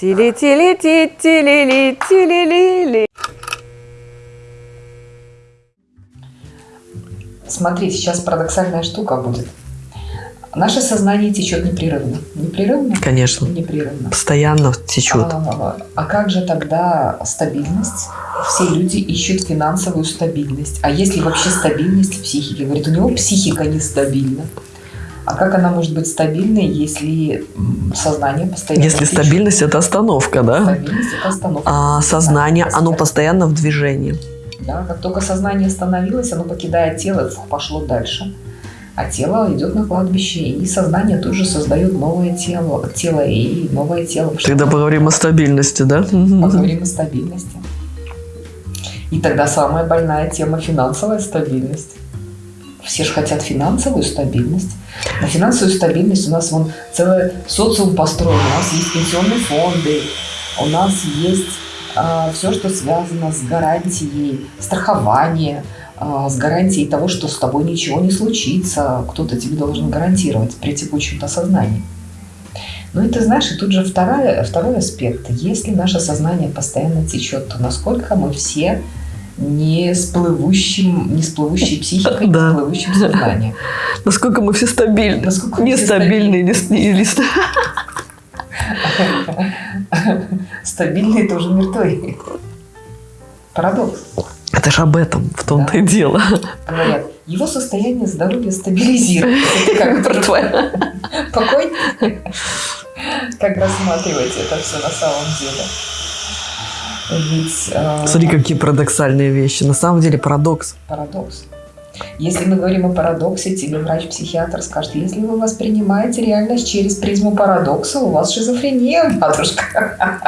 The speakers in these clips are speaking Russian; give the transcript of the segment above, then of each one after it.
Тили-тили-ти-тили-ли-тили-ли-ли. Смотри, сейчас парадоксальная штука будет. Наше сознание течет непрерывно. Непрерывно? Конечно. Непрерывно. Постоянно течет. А, а как же тогда стабильность? Все люди ищут финансовую стабильность. А если вообще стабильность в психике? Говорит, у него психика нестабильна. А как она может быть стабильной, если сознание постоянно Если течет? стабильность – это остановка, да? Стабильность – это остановка. А сознание, Да, оно постоянно в движении. Да, как только сознание остановилось, оно покидает тело, пошло дальше. А тело идет на кладбище, и сознание тут же создает новое тело, тело и новое тело. Тогда поговорим о стабильности, да? Поговорим о стабильности. И тогда самая больная тема – финансовая стабильность. Все же хотят финансовую стабильность. На финансовую стабильность у нас вон целый социум построен. У нас есть пенсионные фонды, у нас есть а, все, что связано с гарантией страхования, а, с гарантией того, что с тобой ничего не случится. Кто-то тебе должен гарантировать при текущем сознании. Ну и ты знаешь, и тут же вторая, второй аспект. Если наше сознание постоянно течет, то насколько мы все не с плывущим, не с плывущей психикой, не Да. с плывущим сознанием. Насколько мы все стабильны. Насколько мы все Нестабильные, не, с- или ст- Стабильные тоже мертвые. Парадокс. Это же об этом, в том-то и Да. дело. Говорят, его состояние здоровья стабилизируется. Как Мертвая. покой? Как рассматривать это все на самом деле? Ведь э, Смотри, какие парадоксальные вещи. На самом деле парадокс. парадокс. Если мы говорим о парадоксе, тебе врач-психиатр скажет, если вы воспринимаете реальность через призму парадокса, у вас шизофрения, матушка.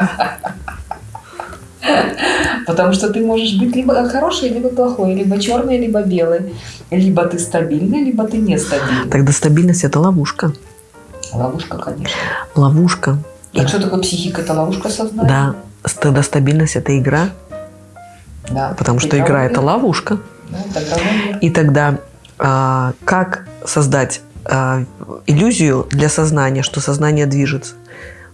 Потому что ты можешь быть либо хороший, либо плохой, либо черный, либо белый. Либо ты стабильный, либо ты нестабильный. Тогда стабильность – это ловушка. Ловушка, конечно. Ловушка. Так что такое психика? Это ловушка сознания? Да. Тогда стабильность – это игра, Да. потому что игра – это ловушка. Да, игровой мир. И тогда а, как создать а, иллюзию для сознания, что сознание движется?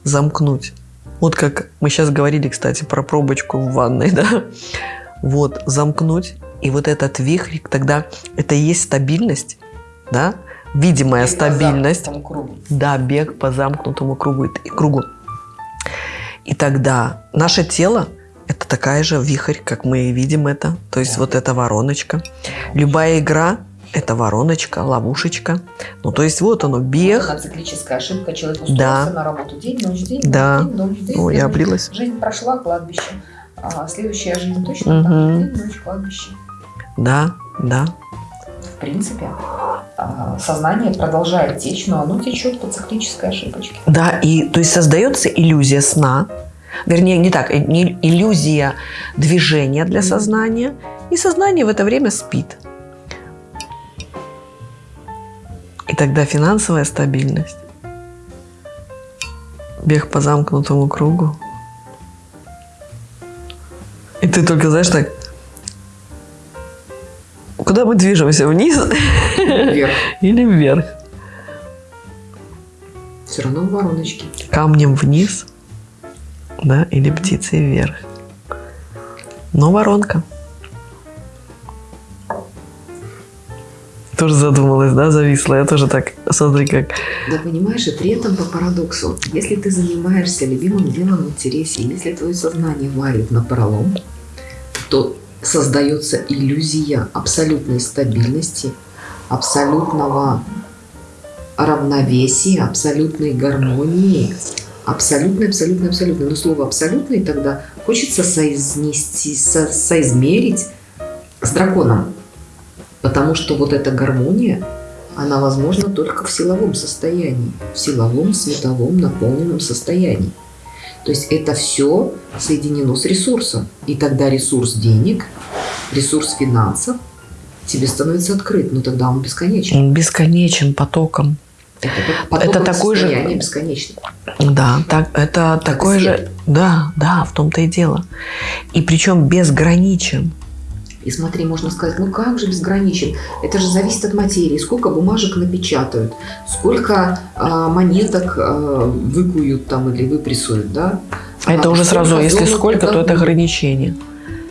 Замкнуть. Вот как мы сейчас говорили, кстати, про пробочку в ванной, да? Вот, замкнуть. И вот этот вихрь, тогда это и есть стабильность, да? Видимая Бег по стабильность. кругу. Да, бег по замкнутому кругу. и- кругу. И тогда наше тело – это такая же вихрь, как мы видим это. То есть Да. вот эта вороночка. Любая игра – это вороночка, ловушечка. Ну, то есть вот оно, бег. Одна циклическая ошибка. Человек Да. устроился на работу день, ночь, день, Да. день, ночь, день. Ой, я облилась. Жизнь прошла, кладбище. А следующая жизнь точно так Мгм. же. День, ночь, кладбище. Да, да. В принципе, сознание продолжает течь, но оно течет по циклической ошибочке. Да, и то есть создается иллюзия сна, вернее, не так, э, не иллюзия движения для сознания, и сознание в это время спит. И тогда финансовая стабильность, бег по замкнутому кругу. И ты только, знаешь, так, куда мы движемся, вниз Вверх. или вверх? Все равно в вороночке. камнем вниз, да, или птицей вверх. Но воронка. Тоже задумалась, да, зависла. Я тоже так, смотри, как... Да понимаешь, и при этом по парадоксу, если ты занимаешься любимым делом в интересе, если твое сознание варит на пролом, то создается иллюзия абсолютной стабильности, абсолютного равновесия, абсолютной гармонии, абсолютной, абсолютной, абсолютной. Но слово абсолютный тогда хочется соизнести, со- соизмерить с драконом. Потому что вот эта гармония, она возможна только в силовом состоянии, в силовом, световом, наполненном состоянии. То есть это все соединено с ресурсом. И тогда ресурс денег, ресурс финансов тебе становится открыт, но тогда он бесконечен. Он бесконечен потоком. Это, как Это такой же- бесконечно. Да, так, это такое свет. же... Да, да, в том-то и дело. И причем безграничен. И смотри, можно сказать, ну как же безграничен? Это же зависит от материи. Сколько бумажек напечатают, сколько а, монеток а, выкуют там или выпрессуют, да? Это А, уже сразу, если сколько, то это ограничение.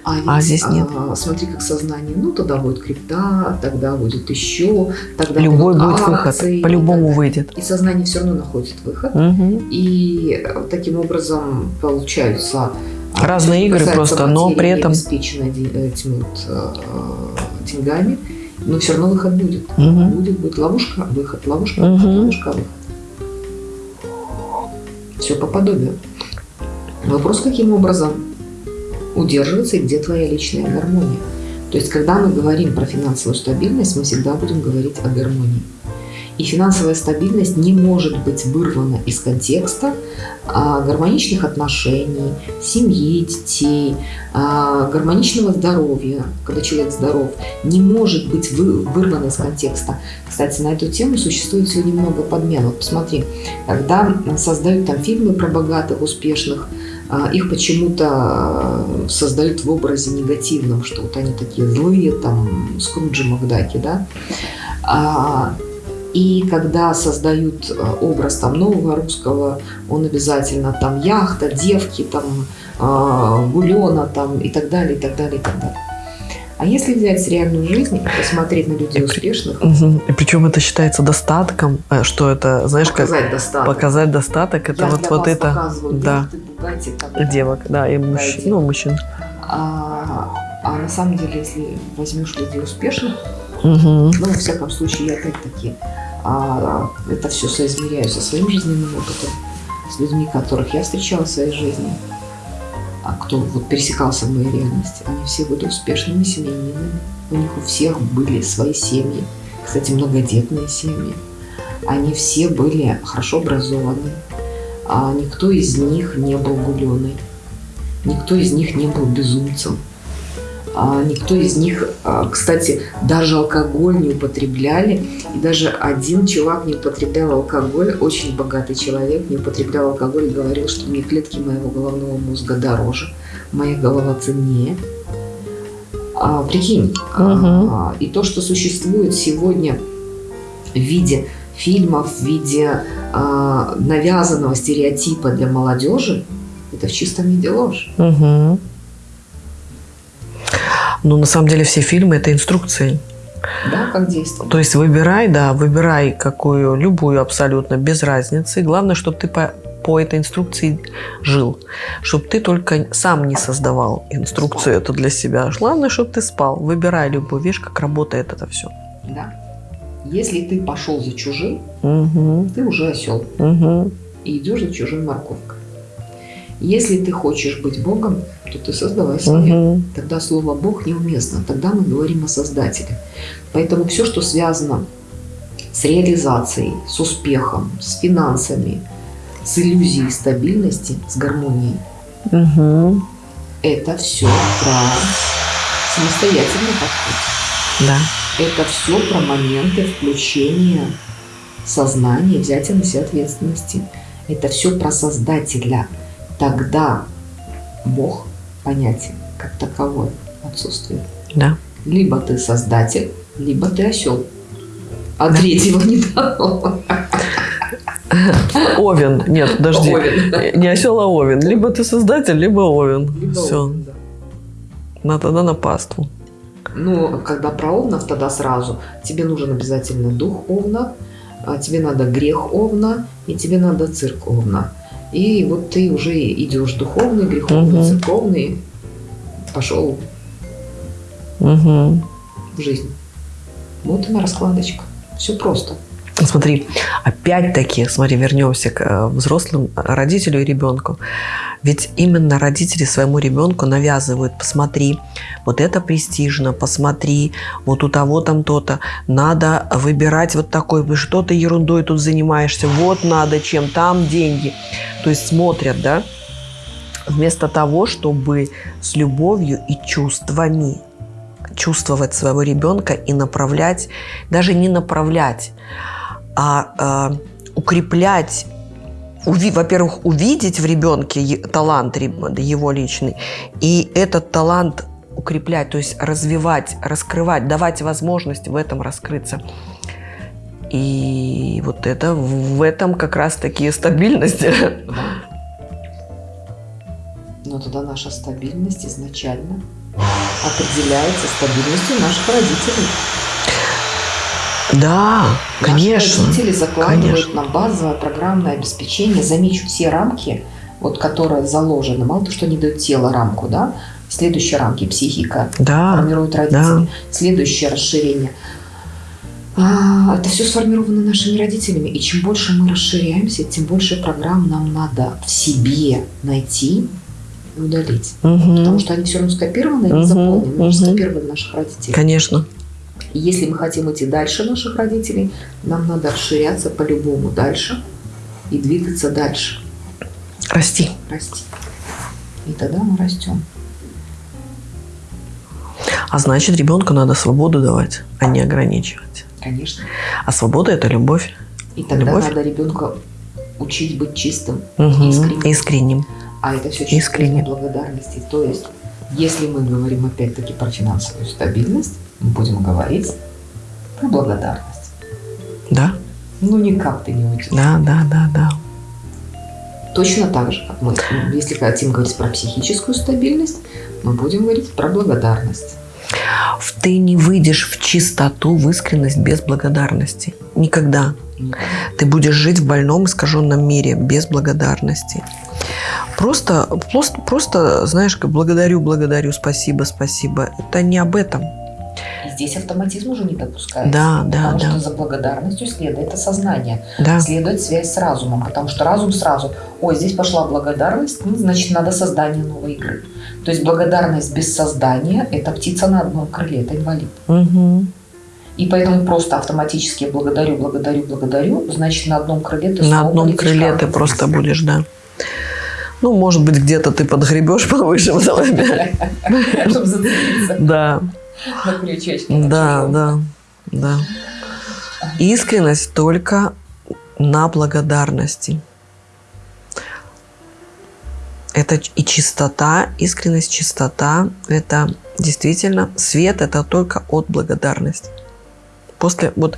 А, А ведь, здесь нет. а, смотри, как сознание. Ну, тогда будет крипта, тогда будет еще, тогда Любой будут будет выход, акции и по-любому выйдет. И сознание все равно находит выход. Мгм. И э, таким образом получаются а, Разные игры просто, но при этом- де- этими вот, э, деньгами, но все равно выход будет. Мгм. Будет, будет ловушка, выход, ловушка, выход, ловушка, выход. Все по подобию. Вопрос, каким образом удерживаться и где твоя личная гармония. То есть, когда мы говорим про финансовую стабильность, мы всегда будем говорить о гармонии. И финансовая стабильность не может быть вырвана из контекста а, гармоничных отношений, семьи, детей, а, гармоничного здоровья, когда человек здоров, не может быть вы- вырвана из контекста. Кстати, на эту тему существует сегодня много подмен. Вот посмотри, когда создают там фильмы про богатых, успешных, а, их почему-то создают в образе негативном, что вот они такие злые, там, Скруджи Макдаки, да. И когда создают а, образ там нового русского, он обязательно там яхта, девки, там а, гулена там и так далее, и так далее, и так далее. А если взять реальную жизнь и посмотреть на людей успешных. И причем это считается достатком, э, что это, знаешь, как показать достаток. показать достаток, это Я вот, вот это да. Бугатти, там, девок, да, и мужчин, Дайте. ну, мужчин. А, а на самом деле, если возьмешь людей успешных, Мгм. ну, во всяком случае, я опять-таки а, это все соизмеряю со своим жизненным опытом, с людьми, которых я встречала в своей жизни, а кто вот пересекался в моей реальности, они все были успешными семьянинами, у них у всех были свои семьи, кстати, многодетные семьи, они все были хорошо образованы, а никто из них не был гуленой, никто из них не был безумцем, никто из них, а, кстати, даже алкоголь не употребляли. И даже один чувак не употреблял алкоголь, очень богатый человек, не употреблял алкоголь и говорил, что мне клетки моего головного мозга дороже, моя голова ценнее. А, прикинь, Мгм. а, и то, что существует сегодня в виде фильмов, в виде а, навязанного стереотипа для молодежи, это в чистом виде ложь. Мгм. Ну, на самом деле все фильмы это инструкции. Да, как действовать? То есть выбирай, да, выбирай какую, любую абсолютно, без разницы. Главное, чтобы ты по, по этой инструкции жил. Чтобы ты только сам не создавал инструкцию эту для себя. Главное, чтобы ты спал. Выбирай любую, видишь, как работает это все. Да. Если ты пошел за чужим, Угу, ты уже осел угу, и идешь за чужой морковкой. Если ты хочешь быть Богом, то ты создавай себе. угу. Тогда слово Бог неуместно. Тогда мы говорим о Создателе. Поэтому все, что связано с реализацией, с успехом, с финансами, с иллюзией стабильности, с гармонией, Угу. это все про самостоятельный подход. Да. Это все про моменты включения сознания, взятия на себя ответственности. Это все про создателя. Тогда Бог понятие как таковое отсутствует. Да. Либо ты создатель, либо ты осел. А третьего не дано. Овен. Нет, подожди. Овен. Не осел, а овен. Либо ты создатель, либо овен. Либо Все. овен, да. На тогда на паству. Ну, когда про овнов, тогда сразу тебе нужен обязательно дух овна, а тебе надо грех овна, и тебе надо цирк овна. И вот ты уже идешь духовный, греховный, Мгм. церковный, пошел Угу. в жизнь. Вот она раскладочка. Все просто. Смотри, опять-таки, смотри, вернемся к э, взрослым, родителю и ребенку. Ведь именно родители своему ребенку навязывают, посмотри, вот это престижно, посмотри, вот у того там то-то, надо выбирать вот такой, что ты ерундой тут занимаешься, вот надо чем, там деньги. То есть смотрят, да, вместо того, чтобы с любовью и чувствами чувствовать своего ребенка и направлять, даже не направлять, а э, укреплять, уви- во-первых, увидеть в ребенке талант его личный, и этот талант укреплять, то есть развивать, раскрывать, давать возможность в этом раскрыться. И вот это в этом как раз таки стабильность. Но тогда наша стабильность изначально определяется стабильностью наших родителей. Да, конечно. Наши родители закладывают конечно. на базовое программное обеспечение. Замечу все рамки, вот, которые заложены. Мало то, что они дают тело рамку, да? Следующие рамки психика Да, формирует родители. да. Следующее расширение. А, Это все сформировано нашими родителями. И чем больше мы расширяемся, тем больше программ нам надо в себе найти и удалить. Мгм. Потому что они все равно скопированы и Мгм, заполнены. Мы же мгм. скопировали наших родителей. Конечно. И если мы хотим идти дальше наших родителей, нам надо расширяться по-любому дальше и двигаться дальше, Расти. расти. И тогда мы растем. А значит, ребенку надо свободу давать, а не ограничивать. Конечно. А свобода это любовь. И тогда Любовь. надо ребенка учить быть чистым, Мгм. Искренним. Искренним. а это все через благодарности. То есть, если мы говорим опять-таки про финансовую стабильность, мы будем говорить про благодарность. Да, Ну, никак ты не уйдешь. да, да, да, да. Точно так же, как мы, если хотим говорить про психическую стабильность, мы будем говорить про благодарность. Ты не выйдешь в чистоту, в искренность без благодарности. Никогда. Никогда. Ты будешь жить в больном, искаженном мире без благодарности. Просто, просто, просто, знаешь, как благодарю, благодарю, спасибо, спасибо. Это не об этом. И здесь автоматизм уже не допускается. Да, да, потому да. что за благодарностью следует осознание, Да, следует связь с разумом, потому что разум сразу, ой, здесь пошла благодарность, ну, значит, надо создание новой игры. То есть благодарность без создания – это птица на одном крыле, это инвалид. Мгм. И поэтому просто автоматически благодарю, благодарю, благодарю, значит, на одном крыле ты на одном крыле ты просто будешь, да. Ну, может быть, где-то ты подгребешь повыше опять. Чтобы зацепиться Да, на крючочке. да, да, да. Искренность только на благодарности. Это и чистота, искренность, чистота. Это действительно свет, это только от благодарности. После вот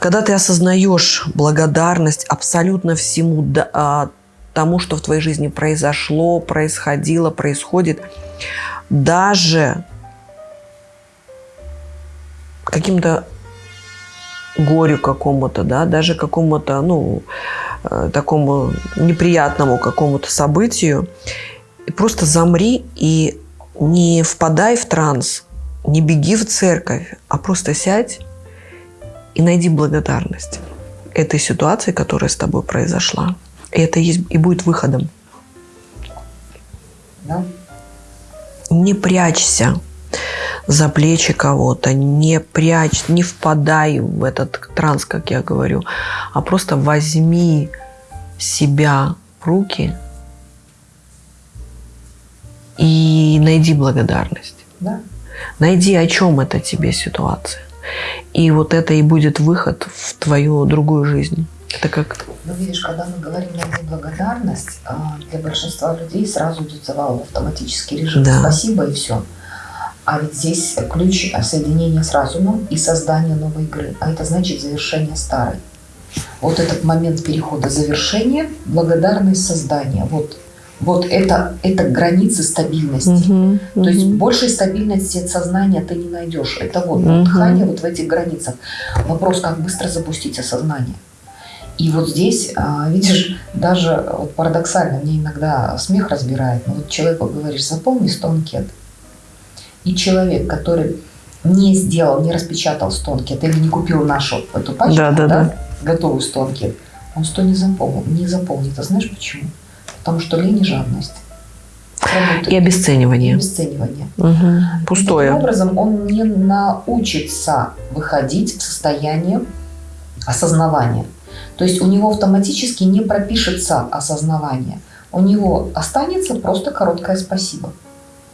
когда ты осознаешь благодарность абсолютно всему а, тому, что в твоей жизни произошло, происходило, происходит, даже каким-то горю какому-то, да, даже какому-то, ну, э, такому неприятному какому-то событию, просто замри и не впадай в транс, не беги в церковь, а просто сядь и найди благодарность этой ситуации, которая с тобой произошла. И это есть, и будет выходом. Да? Не прячься за плечи кого-то, не прячь, не впадай в этот транс, как я говорю, а просто возьми себя в руки и найди благодарность. Да. Найди, о чем это тебе ситуация. И вот это и будет выход в твою другую жизнь. Это как... Ну, видишь, когда мы говорим «найди благодарность», а, для большинства людей сразу идет завал в автоматический режим. Да. Спасибо и все. А ведь здесь ключ соединения с разумом и создание новой игры. А это значит завершение старой. Вот этот момент перехода завершения, благодарность создания. Вот, вот это, это границы стабильности. То есть большей стабильности от сознания ты не найдешь. Это вот Мгм. дыхание вот в этих границах. Вопрос, как быстро запустить осознание. И вот здесь, а, видишь, даже вот парадоксально, мне иногда смех разбирает, но вот человеку говоришь, запомни 100 анкет. И человек, который не сделал, не распечатал 100 анкет или не купил нашу эту пачку, Да, да, да. готовую 100 анкет, он 100 не запомнил. Не запомнит. А знаешь почему? Потому что лень и жадность. Работают. И обесценивание. обесценивание. Мгм. Таким Пустое. образом, он не научится выходить в состояние осознавания. То есть у него автоматически не пропишется осознавание. У него останется просто короткое спасибо.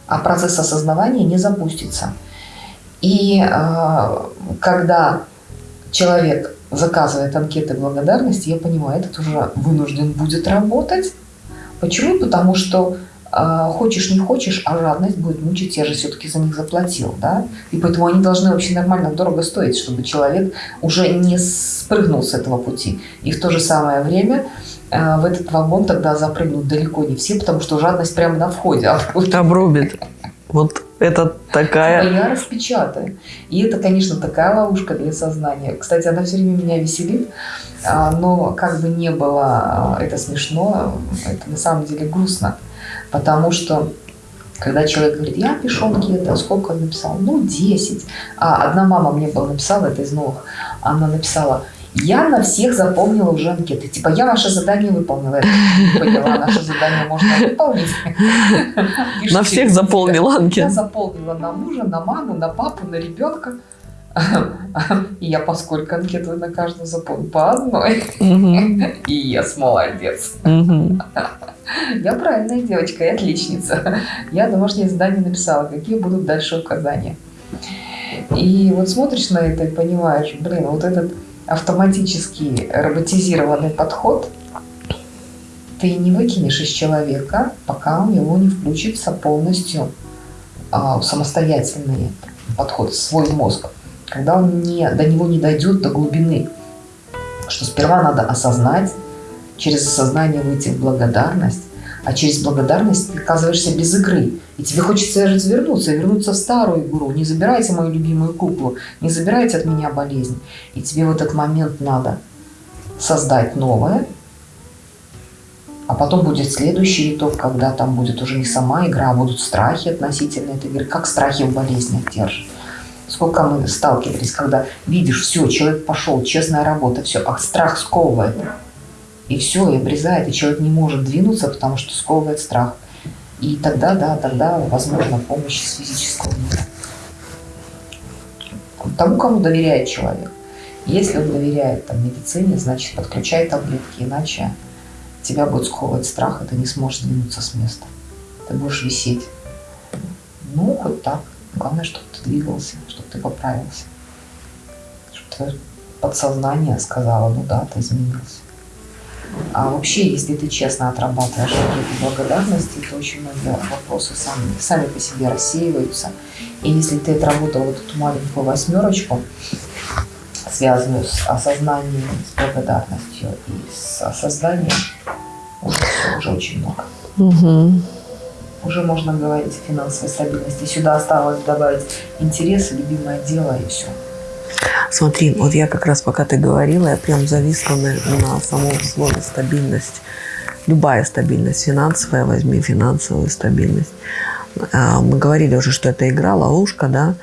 А процесс осознавания не запустится. И э, когда человек заказывает анкеты благодарности, я понимаю, этот уже вынужден будет работать. Почему? Потому что э, хочешь не хочешь, а жадность будет мучить, я же все-таки за них заплатил, да? И поэтому они должны вообще нормально дорого стоить, чтобы человек уже не спрыгнул с этого пути. И в то же самое время э, в этот вагон тогда запрыгнут далеко не все, потому что жадность прямо на входе обрубит. Обрубит. Вот это такая... Я распечатаю. И это, конечно, такая ловушка для сознания. Кстати, она все время меня веселит, а, но как бы не было а, это смешно, это на самом деле грустно. Потому что когда человек говорит, я пишу анкеты, а сколько он написал? Ну, 10. А одна мама мне была написала, это из новых, она написала, я на всех запомнила уже анкеты. Типа, я ваше задание выполнила. Я поняла, наше задание можно выполнить. На всех заполнила анкеты. Я заполнила на мужа, на маму, на папу, на ребенка. И я поскольку анкет вы на каждую заполнила? По одной. И я молодец. Я правильная девочка и отличница. Я домашнее задание написала, какие будут дальше указания. И вот смотришь на это и понимаешь, блин, вот этот автоматический роботизированный подход ты не выкинешь из человека, пока у него не включится полностью а, самостоятельный подход, свой мозг, когда он не, до него не дойдет до глубины, что сперва надо осознать, через осознание выйти в благодарность, а через благодарность ты оказываешься без игры. И тебе хочется развернуться, вернуться в старую игру. Не забирайте мою любимую куклу, не забирайте от меня болезнь. И тебе в этот момент надо создать новое, а потом будет следующий итог, когда там будет уже не сама игра, а будут страхи относительно этой игры. Как страхи в болезнях держат. Сколько мы сталкивались, когда видишь, все, человек пошел, честная работа, все, а страх сковывает. И все, и обрезает, и человек не может двинуться, потому что сковывает страх. И тогда, да, тогда возможна помощь с физического мира. Тому, кому доверяет человек. Если он доверяет там, медицине, значит, подключай таблетки, иначе тебя будет сковывать страх, и ты не сможешь двинуться с места. Ты будешь висеть. Ну, хоть так. Главное, чтобы ты двигался, чтобы ты поправился. Чтобы твое подсознание сказало, ну да, ты изменился. А вообще, если ты честно отрабатываешь какие-то благодарности, то очень многие вопросы сами, сами по себе рассеиваются. И если ты отработал вот эту маленькую восьмерочку, связанную с осознанием, с благодарностью и с осознанием, уже, уже очень много. Угу. Уже можно говорить о финансовой стабильности. Сюда осталось добавить интерес, любимое дело и все. Смотри, вот я как раз пока ты говорила, я прям зависла на, на самом слове стабильность. Любая стабильность, финансовая, возьми финансовую стабильность. А, мы говорили уже, что это игра, ловушка, да,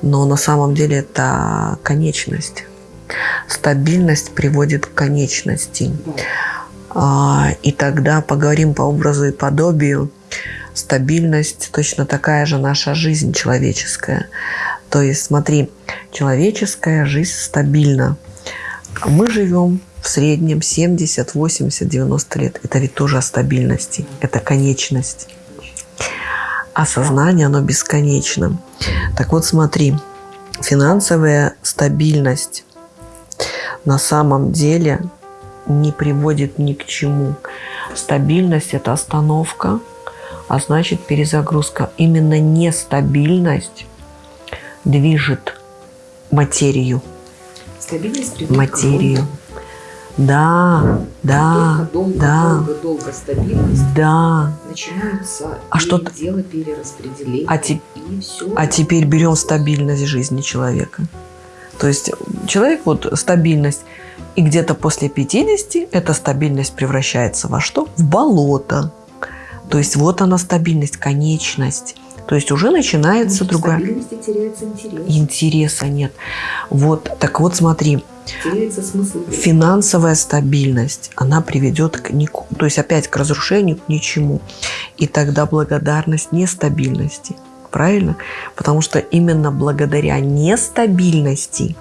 но на самом деле это конечность. Стабильность приводит к конечности. А, и тогда поговорим по образу и подобию. Стабильность точно такая же наша жизнь человеческая. То есть, смотри, человеческая жизнь стабильна. Мы живем в среднем 70, 80, 90 лет. Это ведь тоже о стабильности. Это конечность. А сознание, оно бесконечно. Так вот, смотри, финансовая стабильность на самом деле не приводит ни к чему. Стабильность – это остановка, а значит перезагрузка. Именно нестабильность движет материю. Стабильность материю. Да, да, долго, да. Долго, долго стабильность. Да. Начинаются а что дело перераспределения. А, те... а теперь берем стабильность жизни человека. То есть человек, вот стабильность, и где-то после 50 эта стабильность превращается во что? В болото. То есть вот она стабильность, конечность. То есть уже начинается другая... теряется интерес. Интереса нет. Вот, так вот смотри. Теряется смысл. Финансовая стабильность, она приведет к нику, то есть опять к разрушению, к ничему. И тогда благодарность нестабильности. Правильно? Потому что именно благодаря нестабильности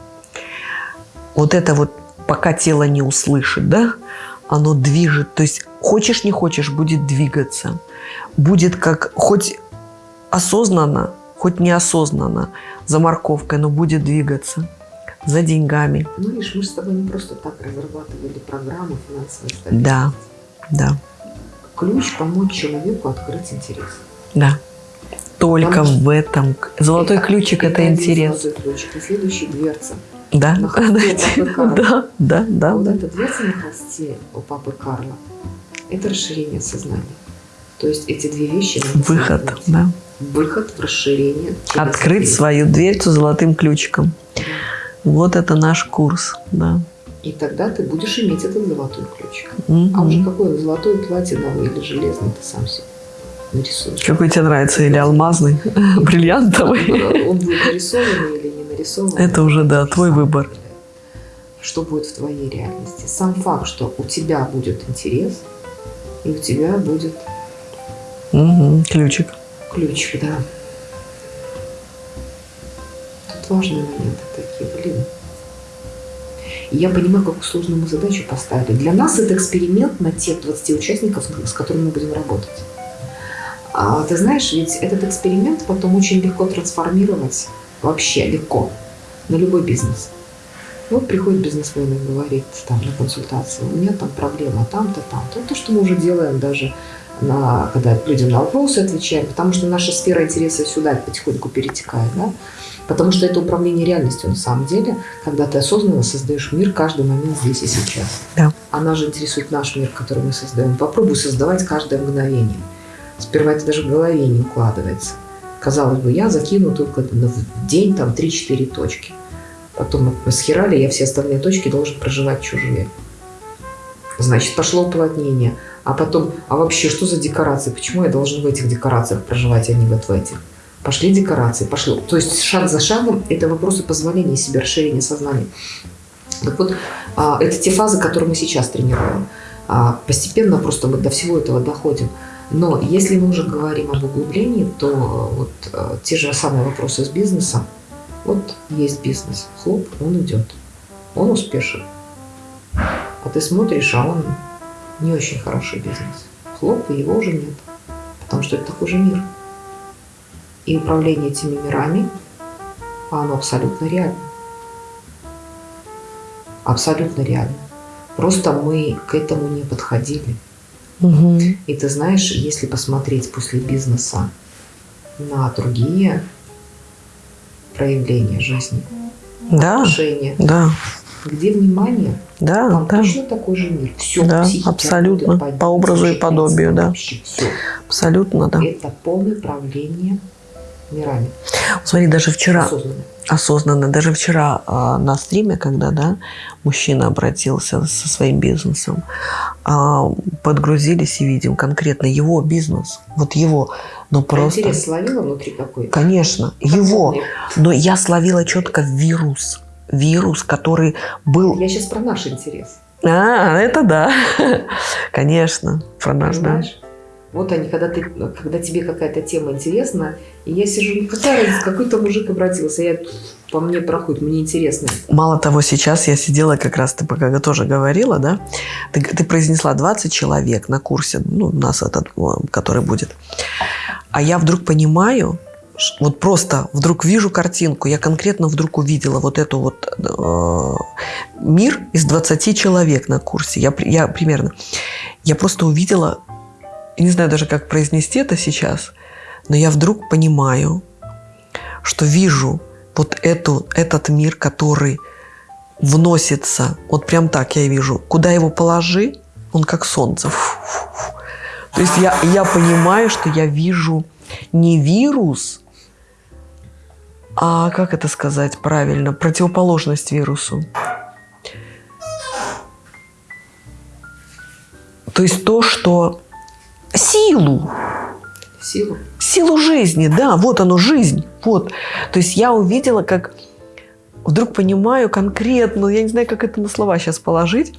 вот это вот пока тело не услышит, да, оно движет. То есть хочешь не хочешь, будет двигаться. Будет как хоть осознанно, хоть неосознанно, за морковкой, но будет двигаться за деньгами. Ну, видишь, мы с тобой не просто так разрабатывали программу финансовой стабильности. Да, да. Ключ помочь человеку открыть интерес. Да. Только Потому в этом. Золотой ключик – это интерес. Золотой ключик. И следующая дверца. Да, Карла. да, да, да, вот эта дверца на холсте у папы Карла – это расширение сознания. То есть эти две вещи Выход, да. Выход в расширение. Открыть дверь. свою дверцу золотым ключиком. Да. Вот это наш курс, да. И тогда ты будешь иметь этот золотой ключик. Мгм. А уже какой он, золотой, платиновый или железный, ты сам себе нарисуешь. Какой тебе нравится? Или алмазный, бриллиантовый? Он будет нарисованный или не нарисованный. Это уже, да, твой выбор. Что будет в твоей реальности? Сам факт, что у тебя будет интерес, и у тебя будет Мгм, Ключик. ключик, да. Тут важные моменты такие, блин. И я понимаю, какую сложную мы задачу поставили. Для нас это эксперимент на тех 20 участников, с которыми мы будем работать. А ты знаешь, ведь этот эксперимент потом очень легко трансформировать, вообще легко, на любой бизнес. Вот приходит бизнесмен и говорит там на консультацию, у меня там проблема там-то, там-то. То, что мы уже делаем даже на, когда людям на вопросы отвечаем, потому что наша сфера интереса сюда потихоньку перетекает, да? Потому что это управление реальностью на самом деле, когда ты осознанно создаешь мир каждый момент здесь и сейчас. Да. А нас же интересует наш мир, который мы создаем. Попробуй создавать каждое мгновение. Сперва это даже в голове не укладывается. Казалось бы, я закину только в день там 3-4 точки. Потом схерали, я все остальные точки должен проживать чужие. Значит, пошло уплотнение. А потом, а вообще, что за декорации? Почему я должен в этих декорациях проживать, а не вот в этих? Пошли декорации, пошло. То есть шаг за шагом это вопросы позволения себе, расширения сознания. Так вот, а, это те фазы, которые мы сейчас тренируем. А, Постепенно просто мы до всего этого доходим. Но если мы уже говорим об углублении, то вот э, те же самые вопросы с бизнесом. Вот есть бизнес, хлоп, он идет, он успешен. А ты смотришь, а он не очень хороший бизнес. Хлоп, и его уже нет. Потому что это такой же мир. И управление этими мирами, оно абсолютно реально. Абсолютно реально. Просто мы к этому не подходили. Мгм. И ты знаешь, если посмотреть после бизнеса на другие проявления жизни, Да, отношения, да, где внимание, да, там да. точно такой же мир. Все, Да, абсолютно. По образу и подобию, да. Все. Абсолютно, да. Это полное правление мирами. Смотри, даже вчера, Осознанно. осознанно, даже вчера а, на стриме, когда, да, мужчина обратился со своим бизнесом, а, подгрузились и видим конкретно его бизнес, вот его, но просто... Интерес словила внутри какой? Конечно, Как его. Но я словила четко вирус. Вирус, который был... Я сейчас про наш интерес. А, это да. Конечно, про наш, да. Вот они, когда, ты, когда тебе какая-то тема интересна, и я сижу, ну какая разница, какой-то мужик обратился, я, по мне проходит, мне интересно. Мало того, сейчас я сидела, как раз ты пока тоже говорила, да, ты, ты произнесла 20 человек на курсе, ну, у нас этот, который будет. А я вдруг понимаю, вот просто вдруг вижу картинку, я конкретно вдруг увидела вот эту вот э, мир из 20 человек на курсе. Я, я примерно, я просто увидела, я не знаю даже, как произнести это сейчас, но я вдруг понимаю, что вижу вот эту, этот мир, который вносится, вот прям так я вижу, куда его положи, он как солнце. Фу-фу-фу. То есть я, я понимаю, что я вижу не вирус, а как это сказать правильно, противоположность вирусу. То есть то, что силу, Силу. силу жизни, да, вот оно, жизнь, вот. То есть я увидела, как вдруг понимаю конкретно, я не знаю, как это на слова сейчас положить,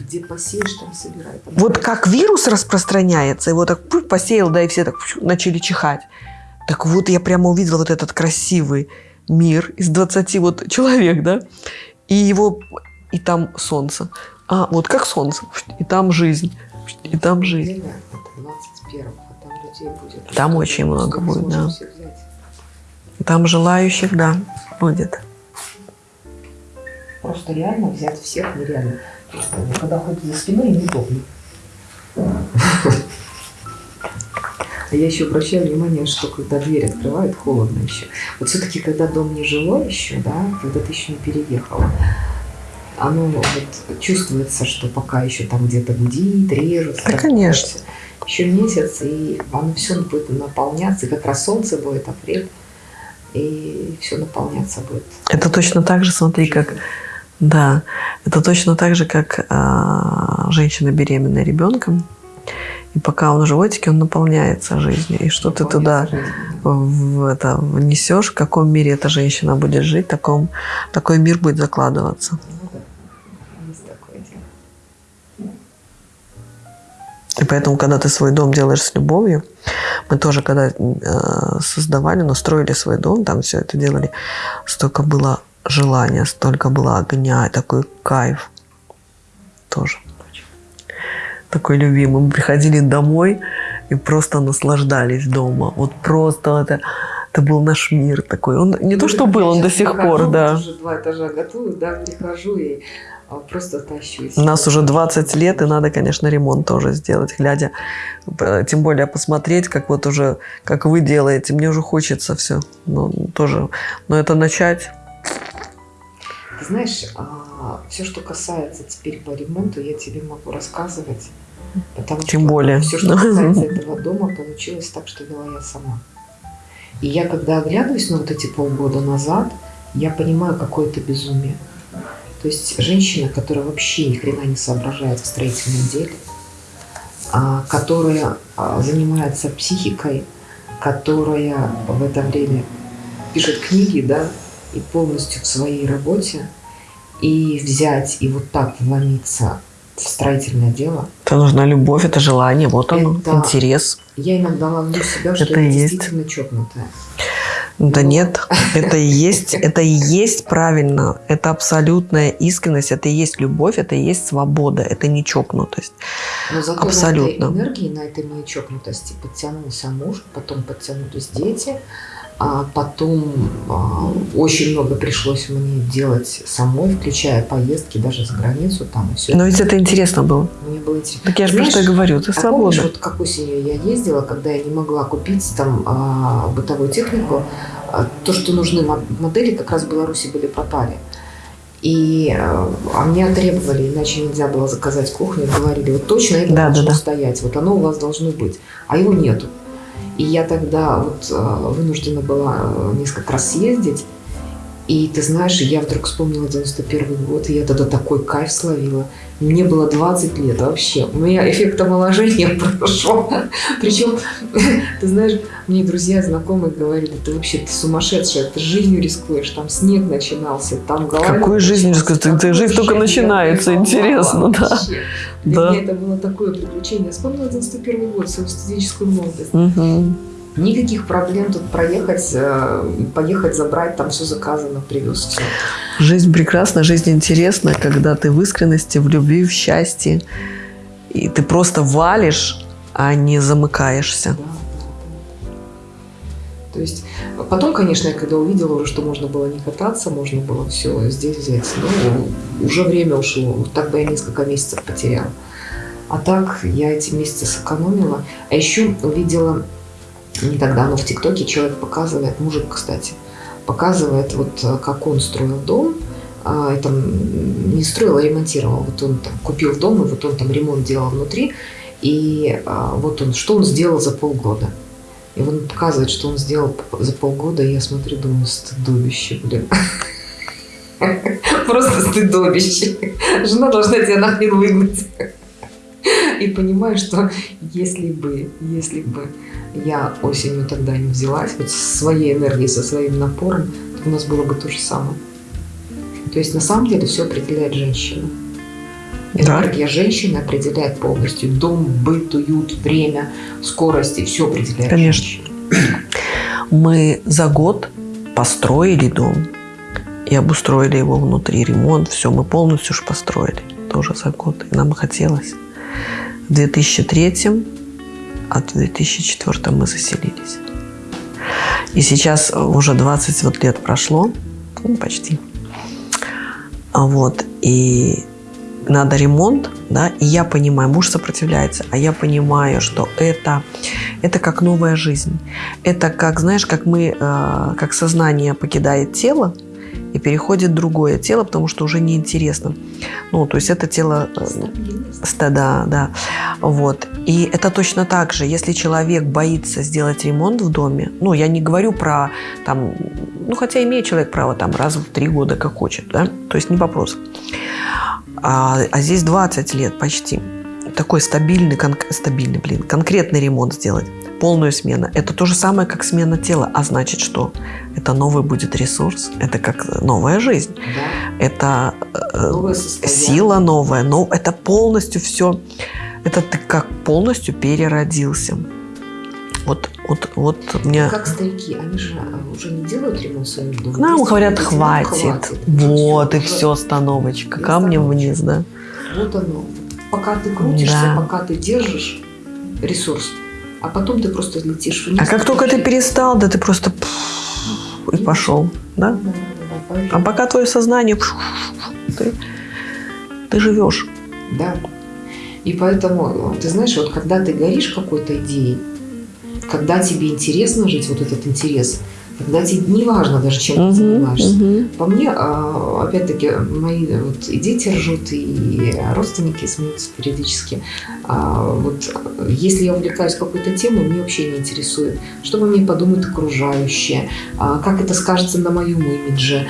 Где посеешь, там собирай. Там вот как вирус распространяется, его так пух, посеял, да, и все так пух, начали чихать. Так вот я прямо увидела вот этот красивый мир из 20 вот человек, да, и его, и там солнце. А, вот как солнце, и там жизнь, и там жизнь. Время это 21 а там очень много будет, да. Там желающих, да, будет. Просто реально взять всех нереально. Когда ходят за спиной, неудобно. А я еще обращаю внимание, что когда дверь открывают, холодно еще. Вот все-таки, когда дом не жилой еще, да, когда ты еще не переехала, оно вот чувствуется, что пока еще там где-то гудит, режется. Да, конечно. Еще месяц, и оно все будет наполняться, и как раз солнце будет, апрель, и все наполняться будет. Это точно так же, смотри, как... Да, это точно так же, как а, женщина беременная ребенком. И пока он в животике, он наполняется жизнью. И что ты туда в это внесешь, в каком мире эта женщина будет жить, таком, такой мир будет закладываться. И поэтому, когда ты свой дом делаешь с любовью, мы тоже, когда э, создавали, настроили свой дом, там все это делали, столько было желания, столько было огня, такой кайф тоже. Такой любимый. Мы приходили домой и просто наслаждались дома. Вот просто это, это был наш мир такой. Он не то, что был, он до сих пор, да. Уже два этажа готовы, да, прихожу и просто тащусь. У нас уже 20 лет, и надо, конечно, ремонт тоже сделать, глядя, тем более посмотреть, как вот уже, как вы делаете. Мне уже хочется все, но тоже, но это начать. Ты знаешь, а, все, что касается теперь по ремонту, я тебе могу рассказывать, потому тем что более. все, что касается этого дома, получилось так, что вела я сама. И я, когда оглядываюсь на вот эти полгода назад, я понимаю, какое это безумие. То есть женщина, которая вообще ни хрена не соображает в строительном деле, а, которая а, занимается психикой, которая в это время пишет книги, да, и полностью в своей работе, и взять и вот так вломиться в строительное дело. Это нужна любовь, это желание, вот Это- интерес. Я иногда ловлю себя, что Это я есть. действительно чокнутая. Да Ну. нет, это и есть, это и есть правильно, это абсолютная искренность, это и есть любовь, это и есть свобода, это не чокнутость. Но зато Абсолютно. на этой энергии, на этой моей чокнутости подтянулся муж, потом подтянулись дети, а потом а, очень много пришлось мне делать самой, включая поездки даже за границу там и все. Но ведь это интересно было. Мне было интересно. Так я же про что говорю, ты А помнишь, свободна. вот как осенью я ездила, когда я не могла купить там а, бытовую технику, а, то, что нужны мо- модели, как раз в Беларуси были пропали. И а, а мне требовали, иначе нельзя было заказать кухню, говорили, вот точно это Да, да, должно да. стоять, вот оно у вас должно быть, а его нету. И я тогда вот а, вынуждена была а, несколько раз съездить, и ты знаешь, я вдруг вспомнила 91 год, и я тогда такой кайф словила. Мне было 20 лет вообще. У меня эффект омоложения прошел. Причем, ты знаешь, мне друзья, знакомые говорили, ты вообще ты сумасшедшая, ты жизнью рискуешь, там снег начинался, там голова. Какую жизнь рискуешь? Ты- ты- жизнь только начинается, интересно, да. Для Да. меня это было такое приключение. Я вспомнила 91 год, свою студенческую молодость. Мгм. Никаких проблем тут проехать, э, поехать, забрать, там все заказано, привез все. Жизнь прекрасна, жизнь интересна, когда ты в искренности, в любви, в счастье. И ты просто валишь, а не замыкаешься. Да. То есть потом, конечно, я когда увидела уже, что можно было не кататься, можно было все здесь взять, ну, уже время ушло. Вот Так бы я несколько месяцев потеряла. А так я эти месяцы сэкономила. А еще увидела не так давно в ТикТоке человек показывает, мужик, кстати, показывает, вот э, как он строил дом. А, это м, не строил, а ремонтировал. Вот он там купил дом, и вот он там ремонт делал внутри. И а, вот он, что он сделал за полгода. И он показывает, что он сделал за полгода, и я смотрю, думаю, стыдобище, блин. Просто стыдобище. Жена должна тебя нахрен выгнать. И понимаю, что если бы, если бы я осенью тогда не взялась, вот со своей энергией, со своим напором, то у нас было бы то же самое. То есть на самом деле все определяет женщина. Да. Энергия женщины определяет полностью дом, быт, уют, время, скорость, и все определяет Конечно. женщина. Мы за год построили дом и обустроили его внутри, ремонт, все, мы полностью уж построили, тоже за год, и нам хотелось. В 2003, а в 2004 мы заселились. И сейчас уже 20 вот лет прошло, ну, почти. А вот, и надо ремонт, да, и я понимаю, муж сопротивляется, а я понимаю, что это, это как новая жизнь. Это как, знаешь, как мы, э, как сознание покидает тело, и переходит в другое тело, потому что уже неинтересно. Ну, то есть это тело... э, ста- Да, да. Вот. И это точно так же, если человек боится сделать ремонт в доме, ну, я не говорю про там, ну, хотя имеет человек право там раз в три года, как хочет, да, то есть не вопрос. А, а здесь 20 лет почти. Такой стабильный, кон- стабильный, блин, конкретный ремонт сделать, полную смену. Это то же самое, как смена тела. А значит, что это новый будет ресурс, это как новая жизнь, Да. это э, Новое сила новая, но это полностью все, это ты как полностью переродился. Вот, вот, вот мне... Как старики, они же а, уже не делают ремонт в своем доме. Нам Есть говорят, хватит. Уже Вот, и уже все, остановочка. И Камнем остановочка. вниз, да? Вот оно. Пока ты крутишься, Да. пока ты держишь ресурс, а потом ты просто летишь вниз. А как только ты перестал, да ты просто и пошел, да? А пока твое сознание, ты, ты живешь. Да. И поэтому, ты знаешь, вот когда ты горишь какой-то идеей, когда тебе интересно жить, вот этот интерес, когда тебе не важно даже, чем ты занимаешься. По мне, а, опять-таки, мои вот и дети ржут, и родственники смеются периодически. А, Вот если я увлекаюсь какой-то темой, мне вообще не интересует, что обо мне подумают окружающие, а, как это скажется на моем имидже,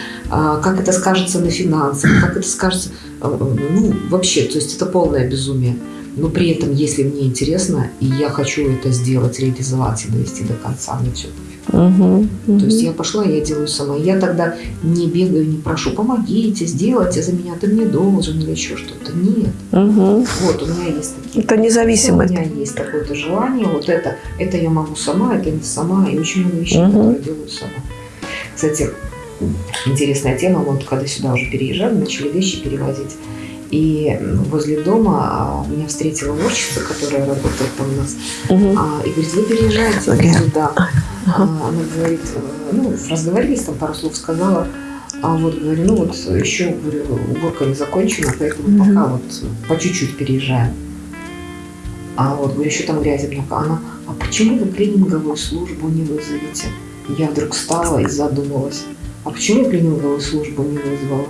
как это скажется на финансах, как это скажется... э, Ну, вообще, то есть это полное безумие. Но при этом, если мне интересно, и я хочу это сделать, реализовать и довести до конца, мне все пофиг. То есть я пошла, я делаю сама. Я тогда не бегаю, не прошу, помогите, сделайте за меня, ты мне должен или еще что-то. Нет. Вот, у меня есть такие. Это У независимость. меня есть такое-то желание, вот это, это я могу сама, это не сама, и очень много вещей, Мгм. которые делаю сама. Кстати, интересная тема, мы вот когда сюда уже переезжали, начали вещи перевозить. И возле дома а, меня встретила уборщица, которая работает там у нас, Мгм. а, и говорит, вы переезжаете Окей. сюда. А. Она говорит, э, ну, разговорились, там пару слов сказала, а вот говорю, ну вот еще говорю, уборка не закончена, поэтому Мгм. пока вот по чуть-чуть переезжаем. А вот говорю, еще там грязи много. Она, а почему вы клининговую службу не вызовете? Я вдруг встала и задумалась. А почему я клининговую службу не вызвала?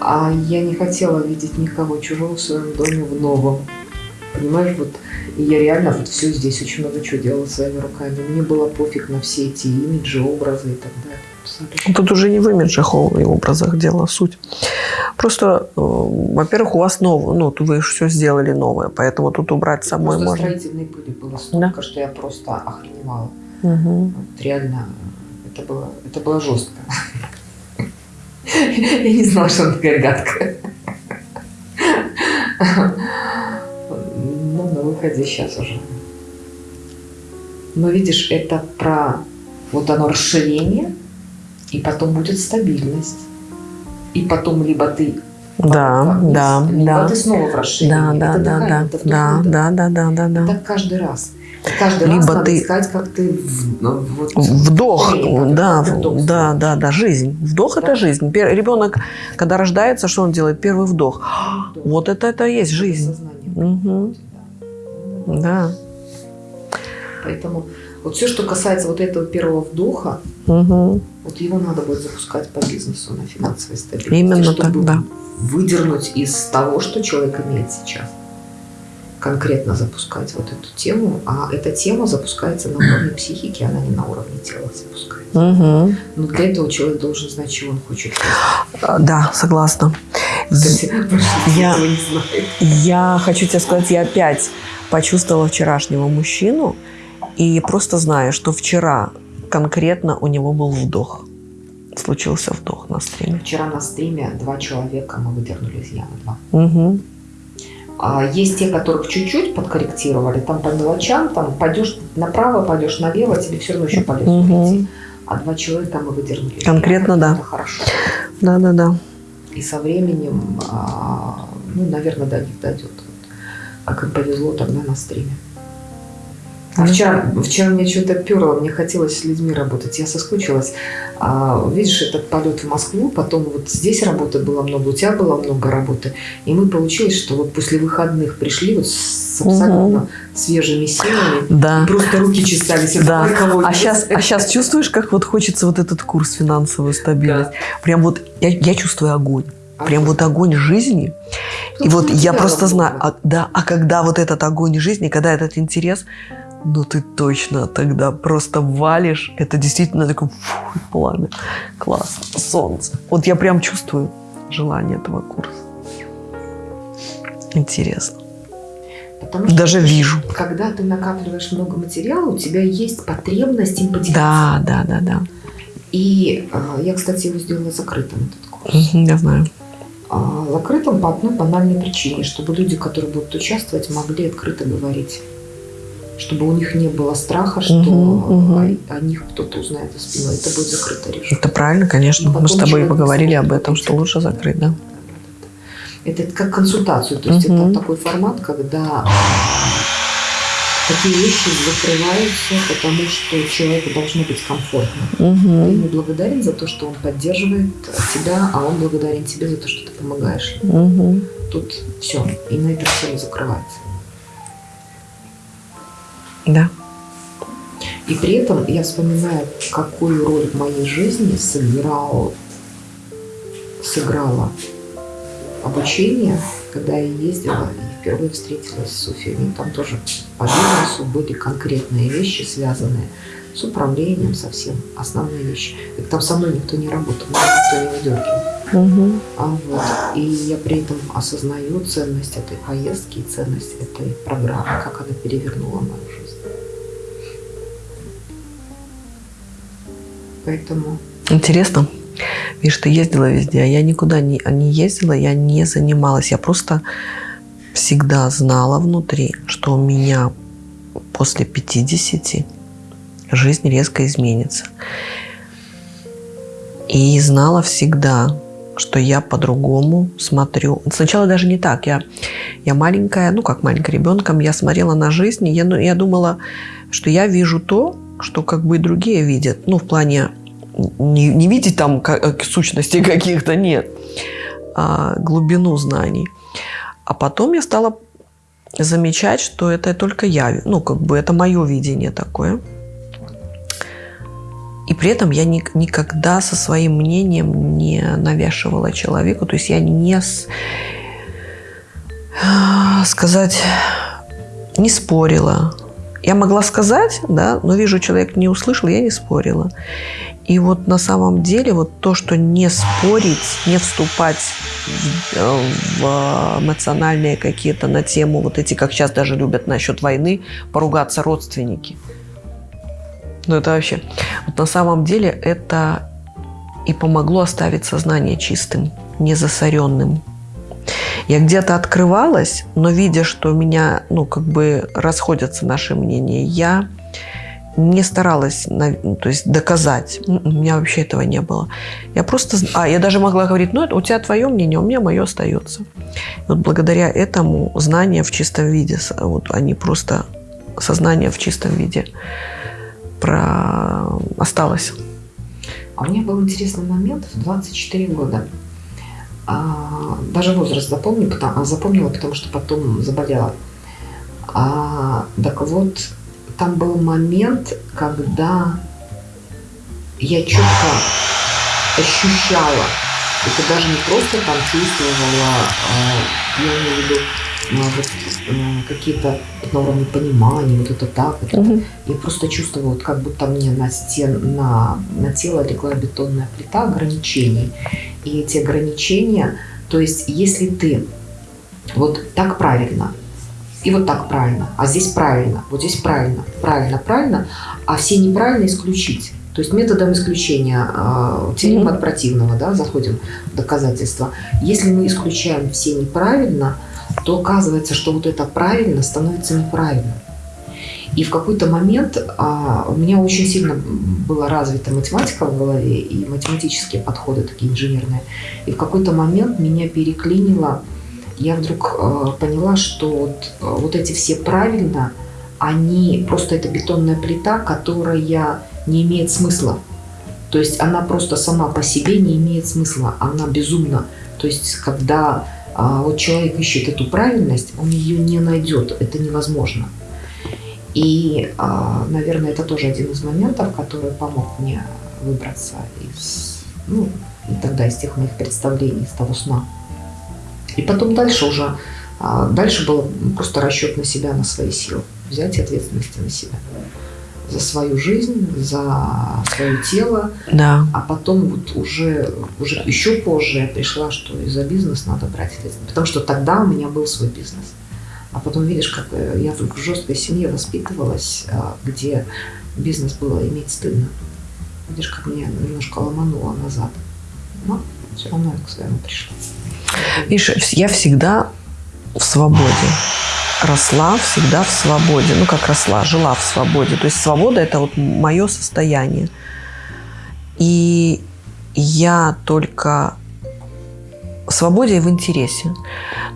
А я не хотела видеть никого чужого в своем доме в новом. Понимаешь, вот и я реально вот все здесь очень много чего делала своими руками. Мне было пофиг на все эти имиджи, образы и так далее. Абсолютно. Тут уже не в имиджах и образах дело, суть. Просто, э, во-первых, у вас новое, ну, вы все сделали новое, поэтому тут убрать самой Просто можно. строительной пыли было столько, что я просто охреневала. Мгм. Вот реально, это было, это было жестко. Я не знала, что она такая гадкая. Ну, на выходе сейчас уже. Но видишь, это про вот оно расширение, и потом будет стабильность. И потом либо ты Да, вниз, да, либо да. ты снова в расширении. Да, да, Это да, да, да, да, да, да, да, да. Так каждый раз. Каждый раз Либо надо ты- искать, как ты ну, вот, Вдох, расширение, да, вдох да, да, да, жизнь. Вдох Да. это жизнь. Ребенок, когда рождается, что он делает? Первый вдох. Вдох. Вот это, это и есть жизнь. Приходит, да. Да. Поэтому вот все, что касается вот этого первого вдоха, Мгм. вот его надо будет запускать по бизнесу на финансовой стабильности. Именно чтобы так, да. выдернуть из того, что человек имеет сейчас. Конкретно запускать вот эту тему. А эта тема запускается на уровне психики, она не на уровне тела запускается. Мгм. Но для этого человек должен знать, чего он хочет. А, Да, согласна. Кстати, Я-. Я хочу тебе сказать, я опять почувствовала вчерашнего мужчину и просто знаю, что вчера конкретно у него был вдох. Случился вдох на стриме. Вчера на стриме два человека мы выдернули из ямы. Два. Мгм. А есть те, которых чуть-чуть подкорректировали, там по мелочам, там пойдешь направо, пойдешь налево, тебе все равно еще по лесу Мгм. идти. А два человека мы выдернули. Конкретно, да. Это хорошо. Да, да, да. И со временем, а, ну, наверное, до них дойдет. Как им повезло тогда на стриме. А вчера, вчера мне что-то перло, мне хотелось с людьми работать, я соскучилась. А, видишь, этот полет в Москву, потом вот здесь работы было много, у тебя было много работы. И мы получилось, что вот после выходных пришли вот с абсолютно угу. свежими силами. Да. Просто руки чесались. Да. А сейчас, а сейчас чувствуешь, как вот хочется вот этот курс финансовую стабильность? Да. Прям вот я, я чувствую огонь. Прям вот огонь жизни. Тут и вот я просто знаю, а, да, а когда вот этот огонь жизни, когда этот интерес, ну ты точно тогда просто валишь. Это действительно такой фу, пламя. Класс. Солнце. Вот я прям чувствую желание этого курса. Интересно. Потому что Даже вижу. Когда ты накапливаешь много материала, у тебя есть потребность им поделиться. Да, да, да, да. И э, я, кстати, его сделала закрытым, этот курс. Я знаю. А, закрытым по одной банальной причине, чтобы люди, которые будут участвовать, могли открыто говорить чтобы у них не было страха, что угу, угу. О, о них кто-то узнает за спиной. Это будет закрытое решение. Это правильно, конечно. Мы с тобой поговорили об этом, что лучше закрыть, да? Это как консультацию. То есть угу. это такой формат, когда такие вещи закрываются, потому что человеку должно быть комфортно. Угу. Ты ему благодарен за то, что он поддерживает тебя, а он благодарен тебе за то, что ты помогаешь. Угу. Тут все. И на этом все закрывается. Да. И при этом я вспоминаю, какую роль в моей жизни сыграл, сыграло обучение, когда я ездила и впервые встретилась с Софией. Там тоже по бизнесу были конкретные вещи, связанные с управлением совсем, основные вещи. И там со мной никто не работал, никто не выдергивал. Угу. А вот. И я при этом осознаю ценность этой поездки и ценность этой программы, как она перевернула мою жизнь. Поэтому... Интересно. Видишь, ты ездила везде, а я никуда не, не ездила, я не занималась. Я просто всегда знала внутри, что у меня после 50 жизнь резко изменится. И знала всегда, что я по-другому смотрю. Сначала даже не так. Я, я маленькая, ну как маленькая ребенком, я смотрела на жизнь, я, ну, я думала, что я вижу то, что как бы и другие видят. Ну, в плане не, не видеть там как, э, сущностей каких-то, нет, а глубину знаний. А потом я стала замечать, что это только я, ну, как бы это мое видение такое. И при этом я ни, никогда со своим мнением не навешивала человеку, то есть я не с, сказать, не спорила, я могла сказать, да, но вижу, человек не услышал, я не спорила. И вот на самом деле вот то, что не спорить, не вступать в, э, в эмоциональные какие-то на тему, вот эти, как сейчас даже любят насчет войны, поругаться родственники. Ну это вообще. Вот на самом деле это и помогло оставить сознание чистым, незасоренным. Я где-то открывалась, но видя, что у меня, ну, как бы расходятся наши мнения, я не старалась, ну, то есть доказать. У меня вообще этого не было. Я просто, а я даже могла говорить, ну, у тебя твое мнение, у меня мое остается. И вот благодаря этому знания в чистом виде, вот они просто сознание в чистом виде про осталось. А у меня был интересный момент в 24 года. А, даже возраст запомню, потому, запомнила, потому что потом заболела. А, так вот, там был момент, когда я четко ощущала, это даже не просто там чувствовала, а, я имею в виду а, вот, а, какие-то на уровне понимания, вот это так, вот угу. это. я просто чувствовала, вот как будто мне на стен, на, на тело легла бетонная плита ограничений. И эти ограничения, то есть если ты вот так правильно, и вот так правильно, а здесь правильно, вот здесь правильно, правильно, правильно, а все неправильно исключить. То есть методом исключения э, теорема от противного, да, заходим в доказательства. Если мы исключаем все неправильно, то оказывается, что вот это правильно становится неправильно. И в какой-то момент а, у меня очень сильно была развита математика в голове и математические подходы такие инженерные. И в какой-то момент меня переклинило, я вдруг а, поняла, что вот, а, вот эти все правильно, они просто это бетонная плита, которая не имеет смысла. То есть она просто сама по себе не имеет смысла, она безумна. То есть когда а, вот человек ищет эту правильность, он ее не найдет, это невозможно. И, а, наверное, это тоже один из моментов, который помог мне выбраться из, ну, и тогда из тех моих представлений, из того сна. И потом дальше уже, а, дальше был просто расчет на себя, на свои силы, взять ответственность на себя за свою жизнь, за свое тело. Да. А потом вот уже, уже еще позже я пришла, что и за бизнес надо брать ответственность. Потому что тогда у меня был свой бизнес. А потом видишь, как э, я в жесткой семье воспитывалась, а, где бизнес было иметь стыдно. Видишь, как меня немножко ломануло назад. Но все равно я к своему пришла. Видишь, я всегда в свободе. Росла всегда в свободе. Ну, как росла, жила в свободе. То есть свобода – это вот мое состояние. И я только в свободе и в интересе.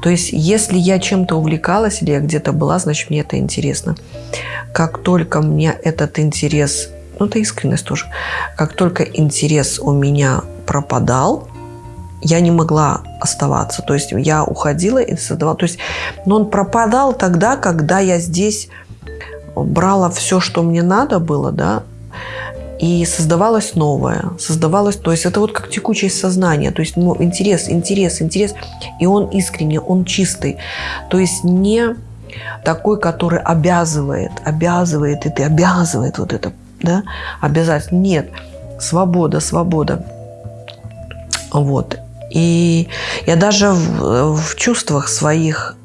То есть, если я чем-то увлекалась или я где-то была, значит, мне это интересно. Как только мне этот интерес, ну, это искренность тоже, как только интерес у меня пропадал, я не могла оставаться. То есть я уходила и создавала. То есть, но он пропадал тогда, когда я здесь брала все, что мне надо было, да, и создавалось новое, создавалось, то есть это вот как текучесть сознания, то есть ну, интерес, интерес, интерес, и он искренний, он чистый, то есть не такой, который обязывает, обязывает, и ты обязывает вот это, да, обязательно, нет, свобода, свобода, вот, и я даже в, в чувствах своих,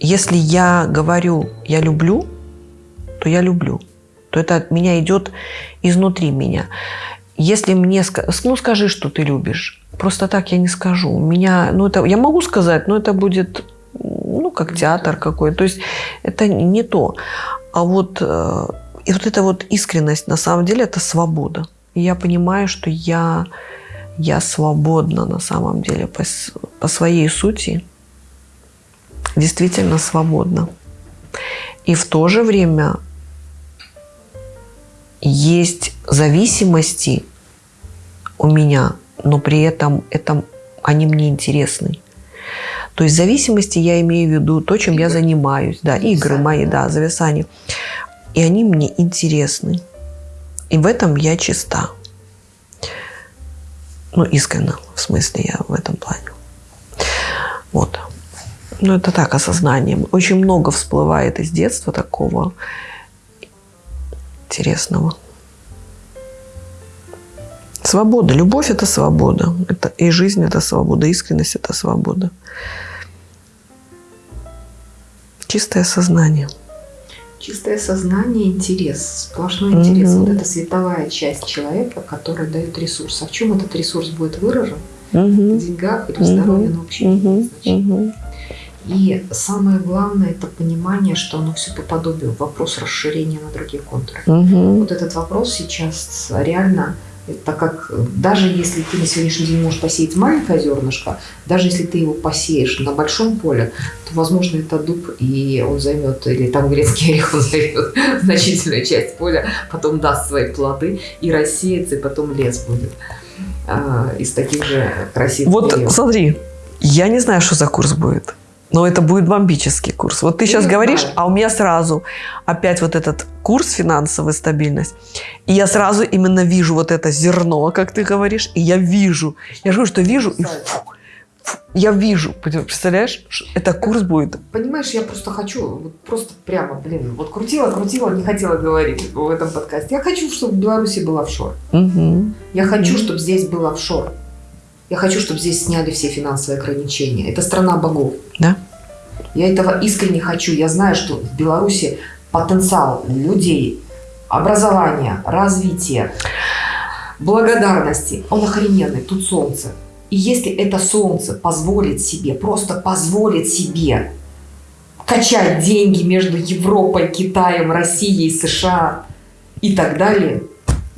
если я говорю «я люблю», то я люблю. То это от меня идет изнутри меня. Если мне... Ну, скажи, что ты любишь. Просто так я не скажу. У меня... Ну, это... Я могу сказать, но это будет ну, как театр какой. То есть это не то. А вот, э, и вот эта вот искренность, на самом деле, это свобода. И я понимаю, что я я свободна на самом деле по, по своей сути, действительно свободна. И в то же время есть зависимости у меня, но при этом это, они мне интересны. То есть зависимости я имею в виду то, чем игры. я занимаюсь. Да, зависание. игры мои, да, зависания. И они мне интересны. И в этом я чиста. Ну, искренне, в смысле, я в этом плане. Вот. Ну, это так, осознание. Очень много всплывает из детства такого интересного. Свобода. Любовь – это свобода. Это, и жизнь – это свобода. Искренность – это свобода. Чистое сознание – Чистое сознание, интерес, сплошной интерес. Угу. Вот это световая часть человека, которая дает ресурс. А в чем этот ресурс будет выражен? Угу. В деньгах или в здоровье, но вообще угу. угу. И самое главное это понимание, что оно все по подобию. Вопрос расширения на другие контуры. Угу. Вот этот вопрос сейчас реально так как даже если ты на сегодняшний день можешь посеять маленькое зернышко, даже если ты его посеешь на большом поле, то, возможно, это дуб, и он займет, или там грецкий орех, он займет значительную часть поля, потом даст свои плоды и рассеется, и потом лес будет а, из таких же красивых Вот деревьев. смотри, я не знаю, что за курс будет. Но это будет бомбический курс. Вот ты сейчас я говоришь, знаю. а у меня сразу опять вот этот курс финансовая стабильность. И я сразу именно вижу вот это зерно, как ты говоришь, и я вижу. Я говорю, что вижу, и фу, фу, я вижу. Представляешь, это курс будет. Понимаешь, я просто хочу, вот просто прямо, блин, вот крутила, крутила, не хотела говорить в этом подкасте. Я хочу, чтобы в Беларуси был офшор. Угу. Я хочу, угу. чтобы здесь был офшор. Я хочу, чтобы здесь сняли все финансовые ограничения. Это страна богов. Да. Я этого искренне хочу. Я знаю, что в Беларуси потенциал людей, образования, развития, благодарности, он охрененный. Тут солнце. И если это солнце позволит себе, просто позволит себе качать деньги между Европой, Китаем, Россией, США и так далее,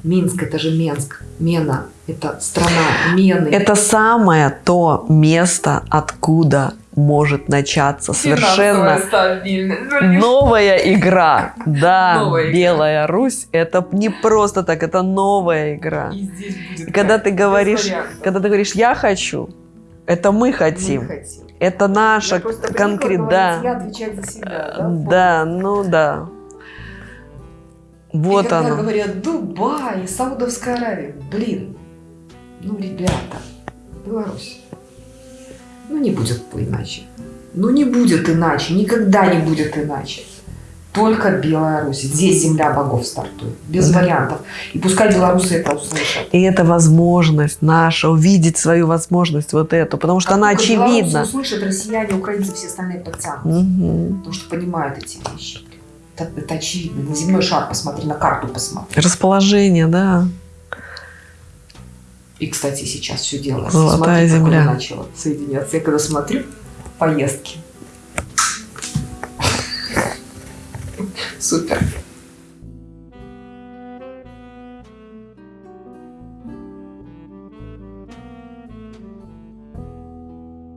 Минск это же Менск, Мена это страна Мены. Это самое то место, откуда может начаться совершенно новая игра. Да, Новая игра. Белая Русь это не просто так, это новая игра. И здесь будет И когда ты говоришь, когда ты говоришь я хочу, это мы Мы хотим. хотим. Это наша конкретно. говорить, Да, Я отвечаю за себя. Да, да, ну да. И Вот когда оно. говорят Дубай, Саудовская Аравия, блин, ну, ребята, Беларусь, ну, не будет иначе. Ну, не будет иначе, никогда не будет иначе. Только Белая Русь. Здесь земля богов стартует. Без Да. вариантов. И пускай белорусы это услышат. И это возможность наша увидеть свою возможность вот эту, потому что Как она только белорусы очевидна. услышат, россияне, украинцы, все остальные подтянутся. Мгм. Потому что понимают эти вещи. Это, это очевидно. На земной шар посмотри, на карту посмотри. Расположение, да. И, кстати, сейчас все делается. Золотая Смотри, земля. оно начало соединяться. Я когда смотрю поездки. Супер.